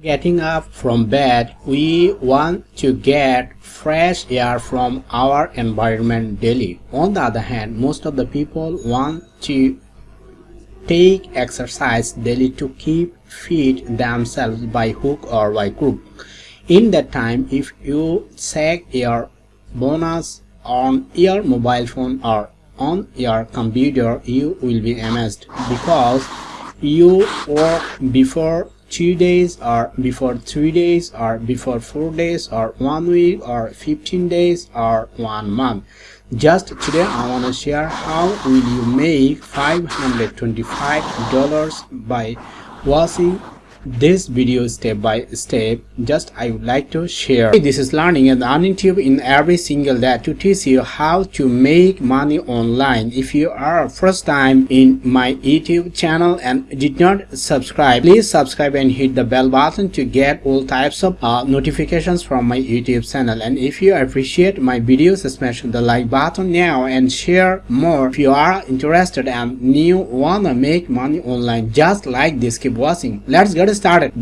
Getting up from bed, we want to get fresh air from our environment daily. On the other hand, most of the people want to take exercise daily to keep fit themselves by hook or by crook. In that time, if you check your bonus on your mobile phone or on your computer, you will be amazed because you work before two days or before three days or before four days or one week or 15 days or one month. Just today i want to share how will you make 525 dollars by watching this video step by step just i would like to share. This is learning and earning tube in every single day to teach you how to make money online. If you are first time in my youtube channel and did not subscribe please subscribe and hit the bell button to get all types of uh, notifications from my youtube channel. And if you appreciate my videos smash the like button now and share more. If you are interested and new wanna make money online just like this keep watching. Let's get started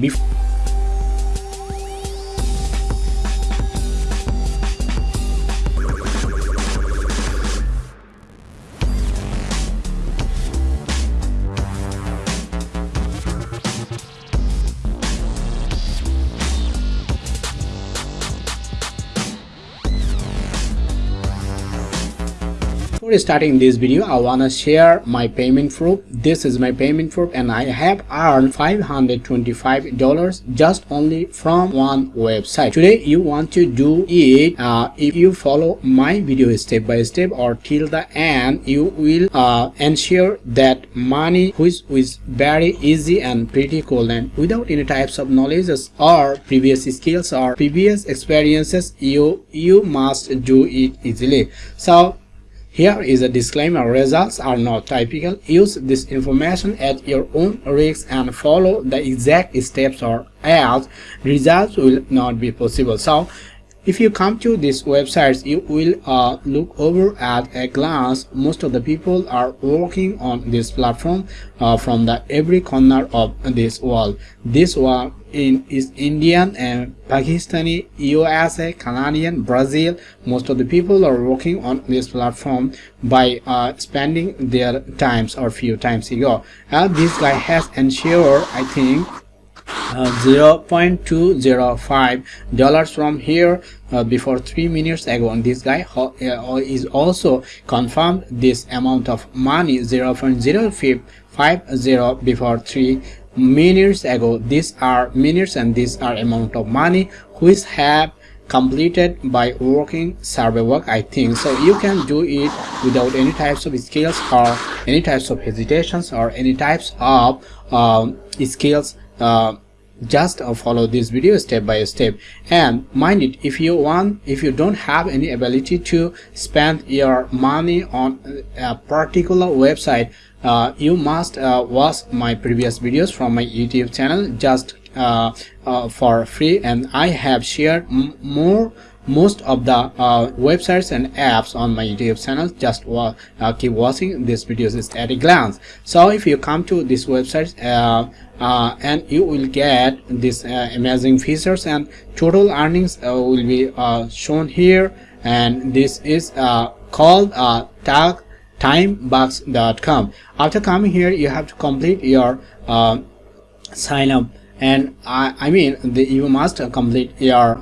before starting this video i want to share my payment proof. This is my payment proof and i have earned 525 dollars just only from one website. Today you want to do it uh, if you follow my video step by step or till the end you will uh, ensure that money which is very easy and pretty cool and without any types of knowledges or previous skills or previous experiences you you must do it easily. So here is a disclaimer, results are not typical. Use this information at your own risk and follow the exact steps or else results will not be possible. So if you come to these websites you will uh, look over at a glance. Most of the people are working on this platform uh, from the every corner of this world. This one in is indian and pakistani usa canadian brazil. Most of the people are working on this platform by uh, spending their times or few times ago. And this guy has ensured i think uh, 0.205 dollars from here uh, before three minutes ago. And this guy uh, is also confirmed this amount of money 0.0550 before three minutes ago. These are minutes and these are amount of money which have completed by working survey work i think. So you can do it without any types of skills or any types of hesitations or any types of um, skills uh, just uh, follow this video step by step. And mind it if you want if you don't have any ability to spend your money on a particular website uh, you must uh, watch my previous videos from my youtube channel just uh, uh, for free. And i have shared more most of the uh, websites and apps on my youtube channel just uh, keep watching these videos at a glance. So if you come to this website uh, uh and you will get these uh, amazing features and total earnings uh, will be shown here. And this is called uh, tag timebucks.com after coming here you have to complete your sign up. And I, I mean the, you must complete your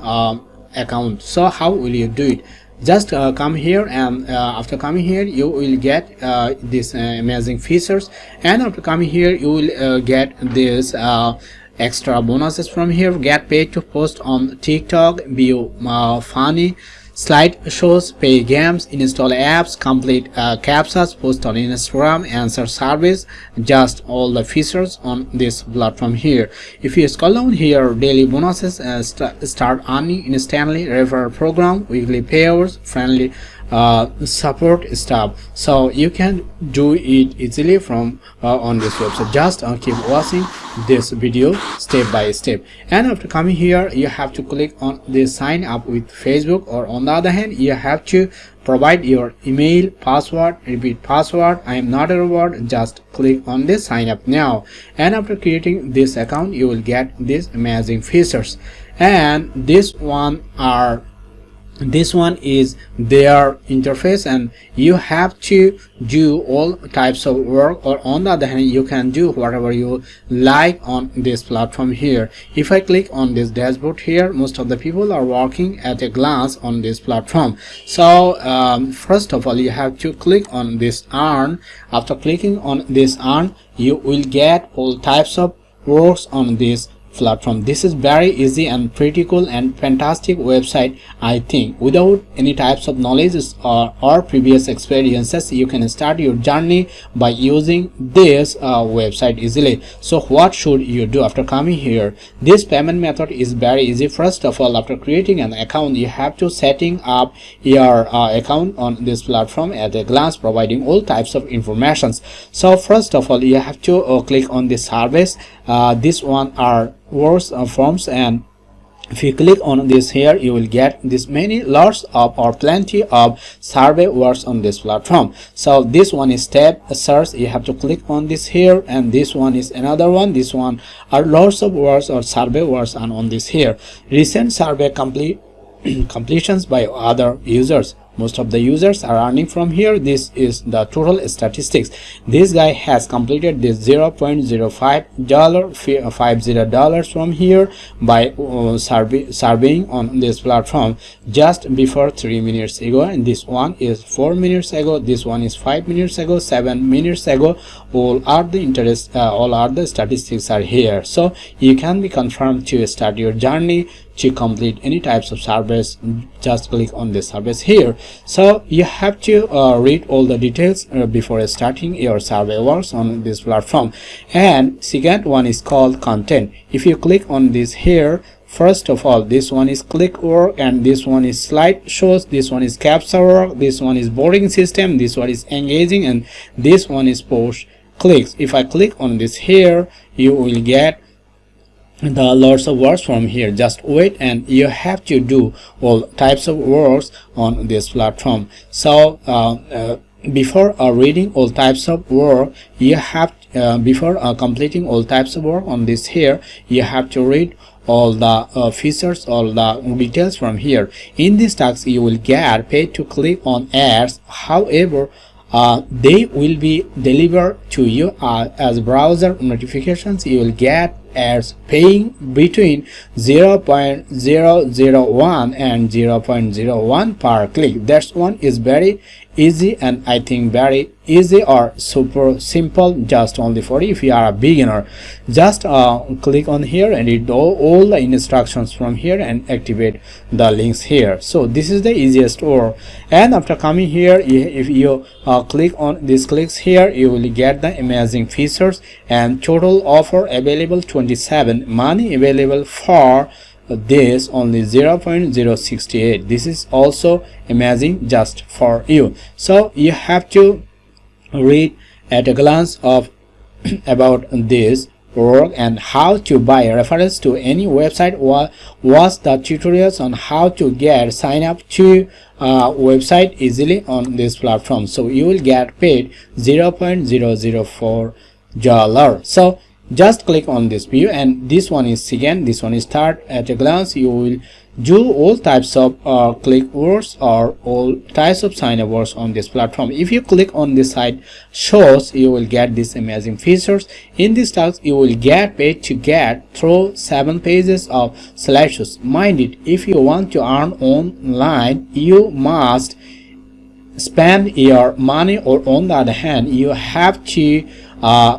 account. So how will you do it? Just uh, come here and uh, after coming here you will get uh, these uh, amazing features. And after coming here you will uh, get this uh, extra bonuses from here. Get paid to post on tiktok view funny Slide shows, pay games, install apps, complete uh, post on Instagram, answer service, just all the features on this platform here. If you scroll down here, daily bonuses uh, st start earning instantly, referral program, weekly payouts, friendly uh, support stuff so you can do it easily from uh, on this website. Just uh, keep watching this video step by step. And after coming here you have to click on the sign up with facebook or on the other hand you have to provide your email password repeat password. I am not a robot. Just click on this sign up now. And after creating this account you will get these amazing features. And this one are this one is their interface and you have to do all types of work or on the other hand you can do whatever you like on this platform here. If i click on this dashboard here most of the people are working at a glance on this platform. So um, first of all you have to click on this earn after clicking on this earn you will get all types of works on this platform. This is very easy and pretty cool and fantastic website i think. Without any types of knowledge or, or previous experiences you can start your journey by using this uh, website easily. So what should you do after coming here? This payment method is very easy. First of all after creating an account you have to setting up your uh, account on this platform at a glance providing all types of informations. So first of all you have to uh, click on the service uh, this one are words uh, forms and if you click on this here you will get this many lots of or plenty of survey words on this platform. So this one is tab search. You have to click on this here and this one is another one. This one are lots of words or survey words and on this here. Recent survey complete completions by other users most of the users are earning from here. This is the total statistics. This guy has completed this 0.05 dollar 50 dollars from here by uh, survey, surveying on this platform just before three minutes ago. And this one is four minutes ago. This one is five minutes ago. Seven minutes ago. All are the interest uh, all are the statistics are here. So you can be confirmed to start your journey to complete any types of service just click on this service here. So you have to uh, read all the details uh, before starting your survey works on this platform. And second one is called content. If you click on this here first of all this one is click work and this one is slide shows this one is captcha work this one is boarding system this one is engaging and this one is push clicks. If i click on this here you will get the lots of works from here. Just wait and you have to do all types of works on this platform. So uh, uh, before uh, reading all types of work you have uh, before uh, completing all types of work on this here you have to read all the uh, features all the details from here. In this task you will get paid to click on ads. However uh, they will be delivered to you uh, as browser notifications. You will get as paying between 0.001 and 0.01 per click. That one is very easy and i think very easy or super simple just only for if you are a beginner. Just uh, click on here and read all, all, the instructions from here and activate the links here. So this is the easiest or and after coming here if you uh, click on these clicks here you will get the amazing features and total offer available 27 money available for this only 0.068 this is also amazing just for you. So you have to read at a glance of about this work and how to buy reference to any website was was the tutorials on how to get sign up to uh, website easily on this platform. So you will get paid 0.004 dollar. So just click on this view and this one is second this one is start. At a glance you will do all types of uh, click words or all types of sign up words on this platform. If you click on this side shows you will get these amazing features. In this task you will get paid to get through seven pages of slideshows mind it if you want to earn online you must spend your money or on the other hand you have to uh,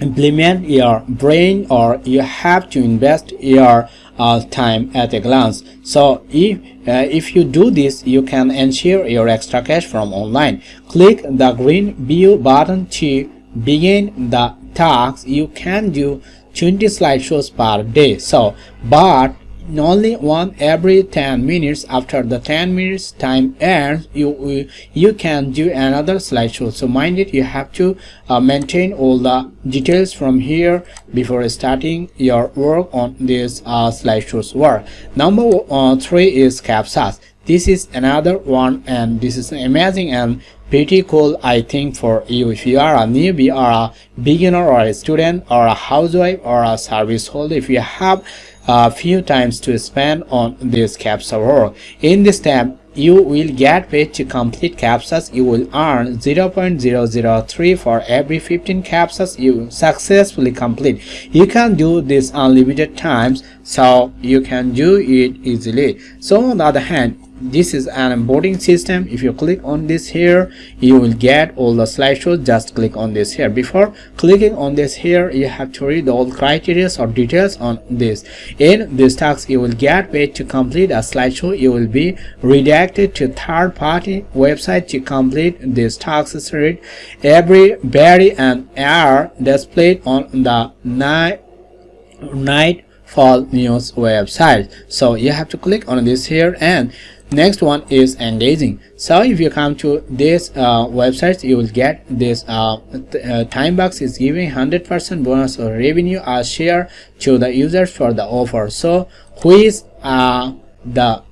implement your brain or you have to invest your uh, time at a glance. So if uh, if you do this you can ensure your extra cash from online. Click the green view button to begin the task. You can do 20 slideshows per day. So but only one every 10 minutes. After the 10 minutes time ends you you can do another slideshow. So mind it you have to uh, maintain all the details from here before starting your work on this uh, slideshows work. Number uh, three is captchas this is another one and this is amazing and pretty cool i think for you. If you are a newbie or a beginner or a student or a housewife or a service holder if you have a few times to spend on this captcha work in this tab you will get paid to complete captchas you will earn 0.003 for every 15 captchas you successfully complete. You can do this unlimited times so you can do it easily. So on the other hand this is an onboarding system. If you click on this here you will get all the slideshows. Just click on this here. Before clicking on this here you have to read all criteria or details on this. In this task you will get paid to complete a slideshow. You will be redirected to third-party website to complete this task read every berry and hour displayed on the night night fall news website. So you have to click on this here and next one is engaging. So if you come to this uh, website you will get this uh, uh, TimeBucks is giving 100 percent bonus or revenue as share to the users for the offer. So who is uh, the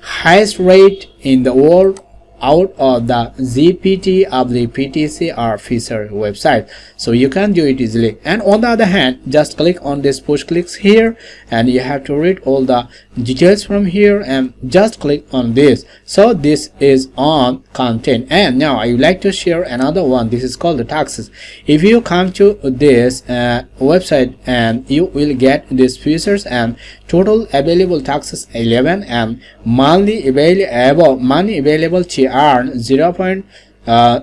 highest rate in the world out of the GPT of the PTC or Fisher website. So you can do it easily. And on the other hand, just click on this push clicks here and you have to read all the details from here and just click on this. So this is on content. And now I would like to share another one. This is called the taxes. If you come to this uh, website and you will get these features and total available taxes 11 and monthly available money available to earn 0. Uh,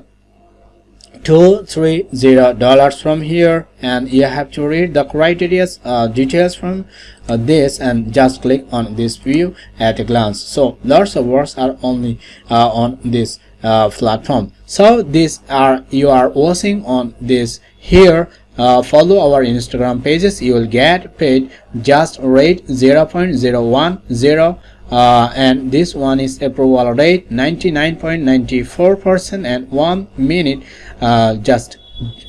two three zero dollars from here and you have to read the criteria uh, details from uh, this and just click on this view at a glance so lots of works are only uh, on this uh, platform so these are you are watching on this here uh, follow our instagram pages. You will get paid just rate 0.010 uh, and this one is approval rate 99.94 percent and one minute uh, just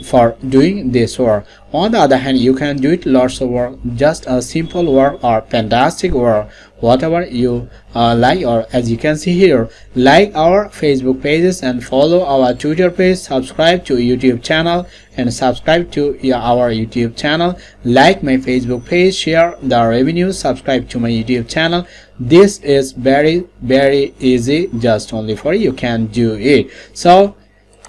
for doing this work. On the other hand you can do it lots of work. Just a simple work or fantastic work whatever you uh, like or as you can see here like our facebook pages and follow our twitter page subscribe to youtube channel and subscribe to our youtube channel. Like my facebook page share the revenue subscribe to my youtube channel. This is very very easy just only for you can do it. So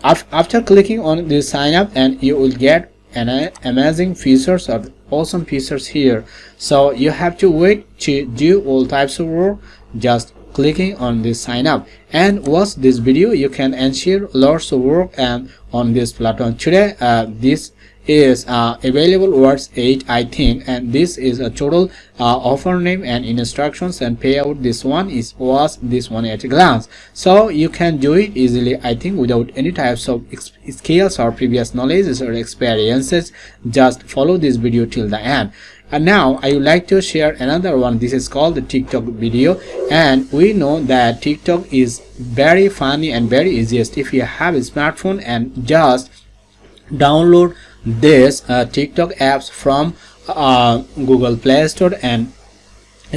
after clicking on this sign up and you will get an amazing features or awesome features here. So you have to wait to do all types of work. Just clicking on this sign up. And watch this video. You can ensure lots of work and on this platform. Today uh, this is uh, available words 8 I think and this is a total uh, offer name and instructions and payout. This one is was this one at a glance. So you can do it easily I think without any types of skills or previous knowledge or experiences. Just follow this video till the end. And now I would like to share another one. This is called the TikTok video. And we know that TikTok is very funny and very easiest if you have a smartphone and just download this uh, TikTok apps from uh, Google Play Store and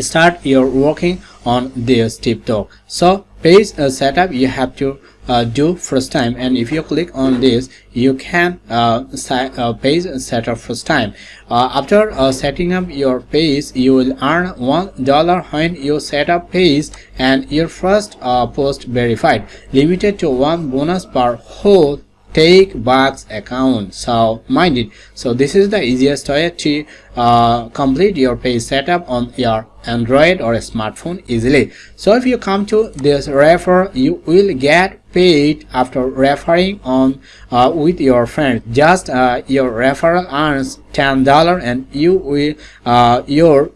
start your working on this TikTok. So page uh, setup you have to uh, do first time. And if you click on this you can uh, uh, page setup first time. Uh, after uh, setting up your page you will earn one dollar when you set up page and your first uh, post verified. Limited to one bonus per whole TimeBucks account so mind it. So this is the easiest way to uh, complete your page setup on your android or a smartphone easily. So if you come to this refer you will get paid after referring on uh, with your friend just uh, your referral earns ten dollar and you will uh, your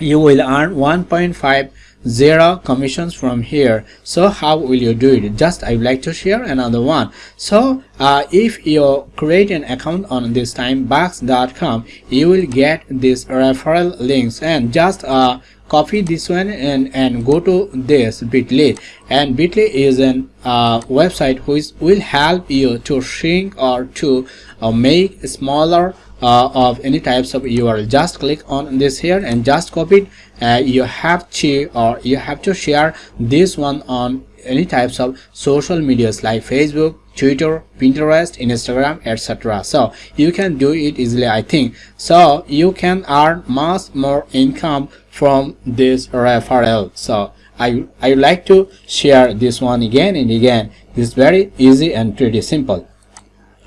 you will earn 1.5 zero commissions from here. So how will you do it? Just i would like to share another one. So uh, if you create an account on this timebucks.com you will get these referral links. And just uh, copy this one and and go to this bitly. And bitly is an uh, website which will help you to shrink or to uh, make smaller uh, of any types of URL just click on this here and just copy it uh, you have to or you have to share this one on any types of social medias like Facebook Twitter, Pinterest, Instagram, etc. So you can do it easily, I think. So you can earn much more income from this referral. So I I like to share this one again and again. It's very easy and pretty simple.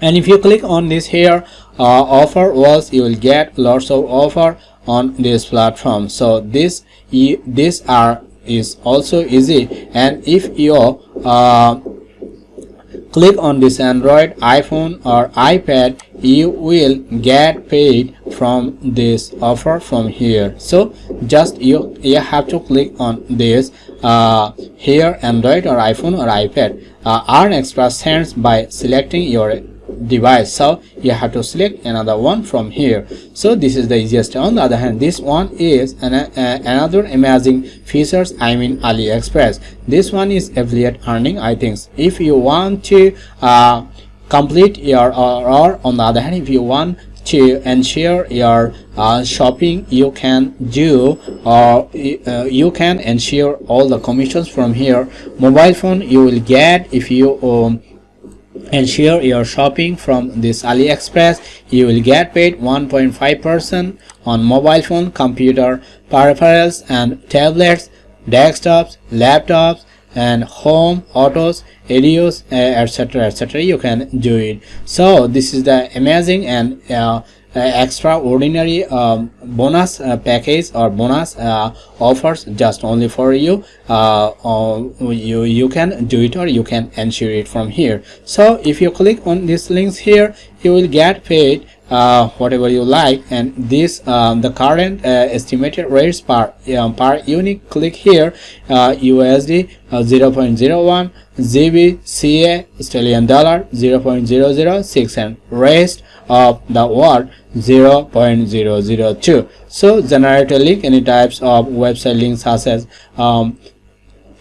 And if you click on this here uh, offer was you will get lots of offer on this platform. So this this are is also easy. And if you uh, click on this android iphone or ipad you will get paid from this offer from here. So just you you have to click on this uh, here android or iphone or ipad. Uh, earn extra cents by selecting your device. So you have to select another one from here. So this is the easiest. On the other hand this one is an, uh, another amazing features i mean aliexpress. This one is affiliate earning i think if you want to uh, complete your or, on the other hand if you want to ensure your uh, shopping you can do or uh, you can ensure all the commissions from here. Mobile phone you will get if you um, ensure your shopping from this aliexpress. You will get paid 1.5 percent on mobile phone computer peripherals and tablets desktops laptops and home autos radios etc etc you can do it. So this is the amazing and uh, extraordinary um, bonus uh, package or bonus uh, offers just only for you. You you can do it or you can ensure it from here. So if you click on these links here you will get paid uh, whatever you like. And this um, the current uh, estimated rates per um, per unique click here uh, USD 0.01 GB CA Australian dollar 0.006 and rest of the world 0.002 so generate a link any types of website links such as um,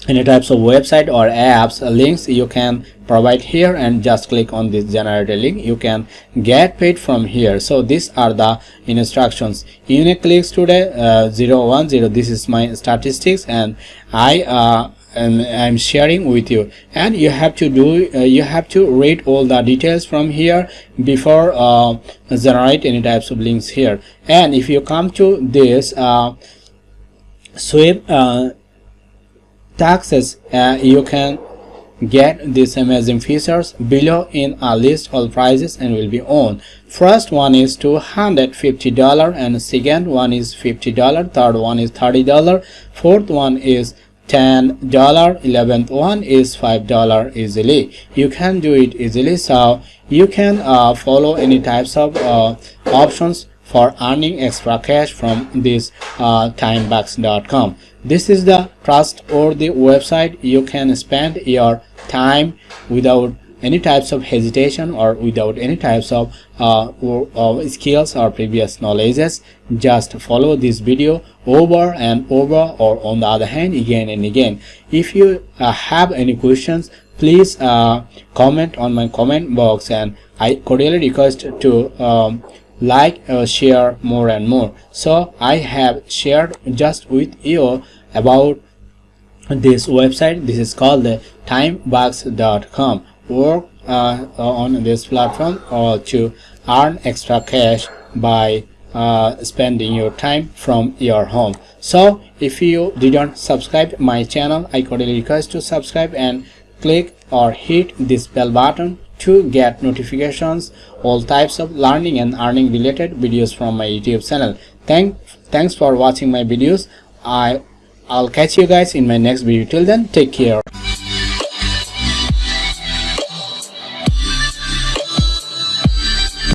any types of website or apps links you can provide here and just click on this generate link. You can get paid from here. So these are the instructions. Unique clicks today uh, 010 this is my statistics and i uh, and I'm sharing with you. And you have to do uh, you have to read all the details from here before uh, generate any types of links here. And if you come to this uh, sweep uh, taxes uh, you can get these amazing features below in a list all prices and will be on. First one is 250 dollar and second one is 50 dollar third one is 30 dollar fourth one is ten dollar 11th one is five dollar easily. You can do it easily so you can uh, follow any types of uh, options for earning extra cash from this uh, timebucks.com this is the trustworthy website you can spend your time without any types of hesitation or without any types of uh, or, or skills or previous knowledges. Just follow this video over and over or on the other hand again and again. If you uh, have any questions please uh, comment on my comment box and i cordially request to um, like uh, share more and more. So i have shared just with you about this website. This is called the timebucks.com work uh, on this platform or to earn extra cash by uh, spending your time from your home. So if you didn't subscribe my channel i cordially request to subscribe and click or hit this bell button to get notifications all types of learning and earning related videos from my youtube channel. Thank thanks for watching my videos. I i'll catch you guys in my next video. Till then take care